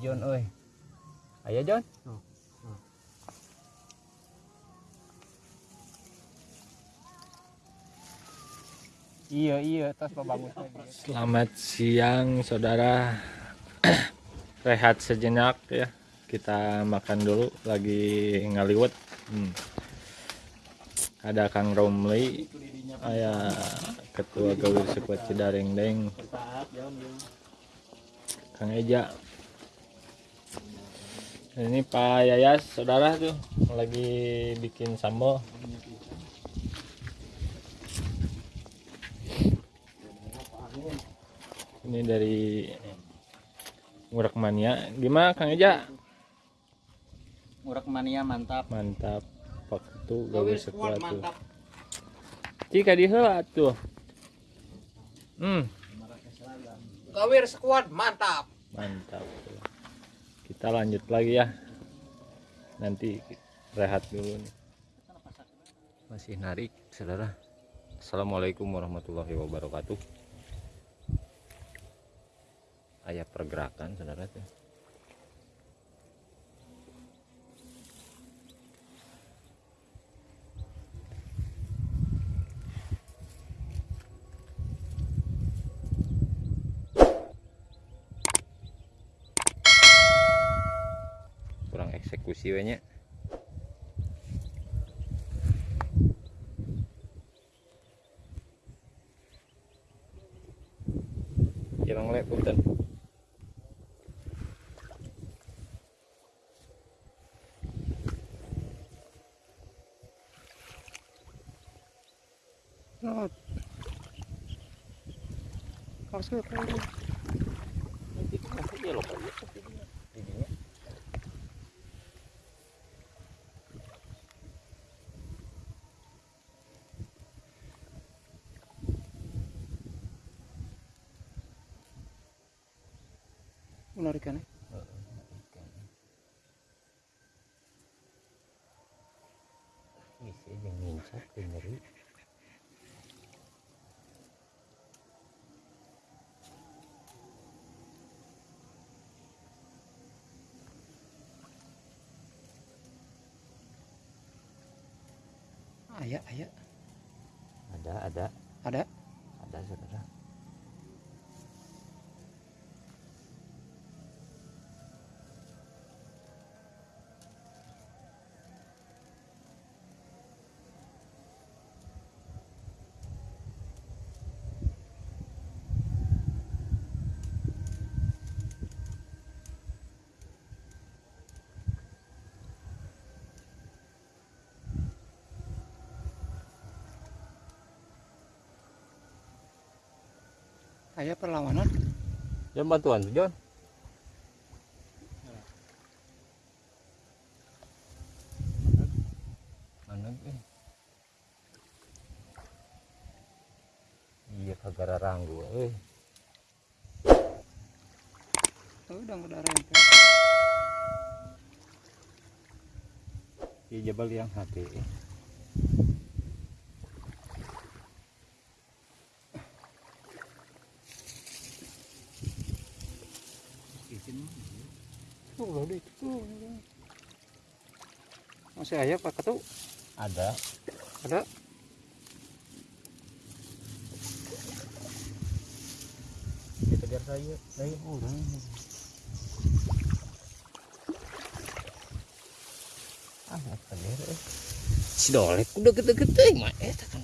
Jon euy. Aya Jon? Oh, oh. Iya iya tos bagus lagi. Selamat siang saudara Rehat sejenak ya Kita makan dulu lagi ngaliwet hmm. Ada Kang Romli Aya Ketua Gawir Sekuat Cidareng Deng Kang Eja Ini Pak Yayas saudara tuh Lagi bikin sambal Ini dari Ngurak Mania. Gimana Kang Eja? Urak mania mantap. Mantap. Pak itu gawe sekuat tuh. Jika diheula tuh. Hmm, Gawir squad mantap. mantap. Kita lanjut lagi ya. Nanti rehat dulu nih. Masih narik, saudara. Assalamualaikum warahmatullahi wabarakatuh. Ayah pergerakan, saudara tuh. Kurang eksekusi we nya Irang lek punten. Not. Masuk. Nanti kasih dia loh Pak. Didinya. Menarikan ya. Bisa yang ngincak nyeri. Aya, aya. Ada, ada, Ada. ada saudara. Aya perlawanan. John bantuan John. Eh? Iya kagak ranggu eh. Udah udah rempel. Iya jabal yang hati. eh. Oh, deh. Tuh. Masih aya Pak Ketu? Ada. Ada. Kita biar saya. Saya Udah. ah apa eh. Si dolek udah gede-gede mah eh tekan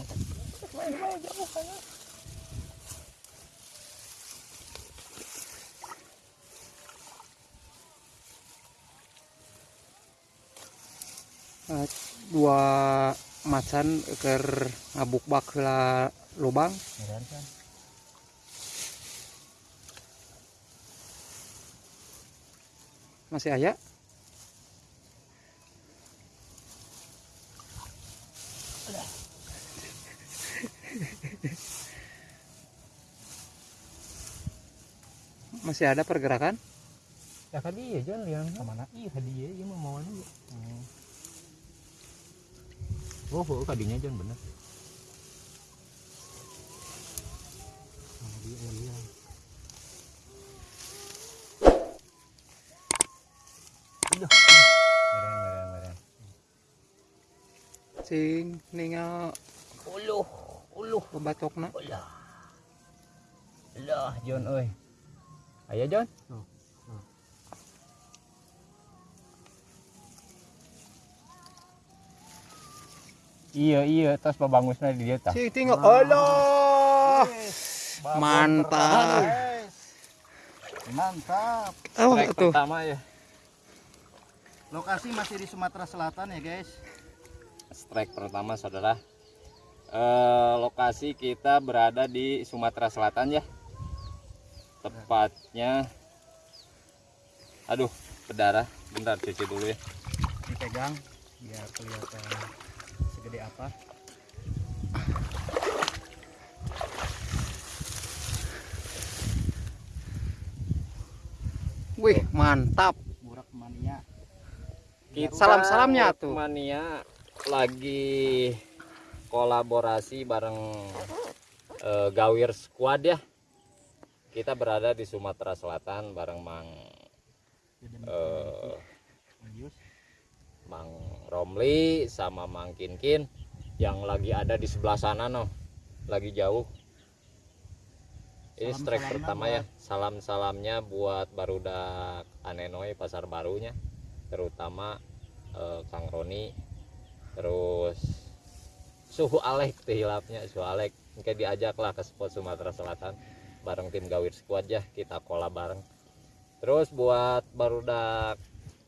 Eh, dua macan ker ngabuk bak heula lubang. Masih aya? Masih ada pergerakan? Ya hadiah John yang Ke mana? Iya hadiah iya mau mau aja. Oh kadinya John bener. Bareng, bareng, bareng. Sing ningal Uluh, uluh, babatokna. ulah. Lah, John euy. Ayo John. Iya iya tos babangusna di dia tah. Sing tinggal Allah. Mantap. Mantap. Oh, Trek tuh. pertama ya. Lokasi masih di Sumatera Selatan ya, guys. Strike pertama saudara. Eh, lokasi kita berada di Sumatera Selatan ya. Tepatnya Aduh, berdarah. Bentar cuci dulu ya. Dipegang biar kelihatan segede apa. Wih, mantap. Burak mania. Kita Salam-salamnya tuh. Mania lagi kolaborasi bareng eh, Gawir Squad ya. Kita berada di Sumatera Selatan bareng Mang Medius. Mang Romli sama Mang Kinkin yang lagi ada di sebelah sana no. Lagi jauh. Ini strike Salam-salamnya pertama ya. Salam-salamnya buat barudak Anenoy pasar barunya. Terutama eh, Kang Roni. Terus suhu Alek hilapnya suhu Alek. Kayak diajak lah ke spot Sumatera Selatan bareng tim Gawir Squad ya kita kola bareng. Terus buat barudak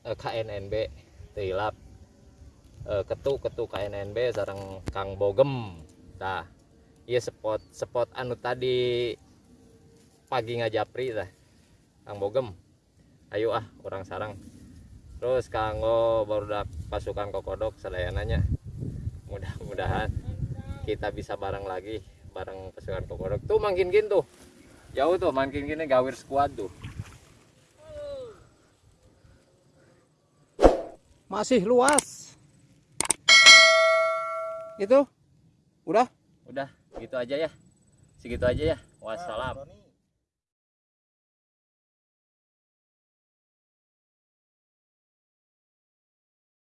eh, KNNB hilap eh, ketu ketu KNNB sareng Kang Bogem. Dah. Iya spot spot anu tadi pagi ngajapri dah. Kang Bogem. Ayo ah orang sarang. Terus kanggo barudak pasukan kokodok sadayananya. Mudah-mudahan kita bisa bareng lagi bareng pasukan kokodok. Tuh makin gin tuh. Jauh tuh makin gini gawir squad tuh. Masih luas. Itu udah Udah gitu aja ya. Segitu aja ya. Wassalam. Roni.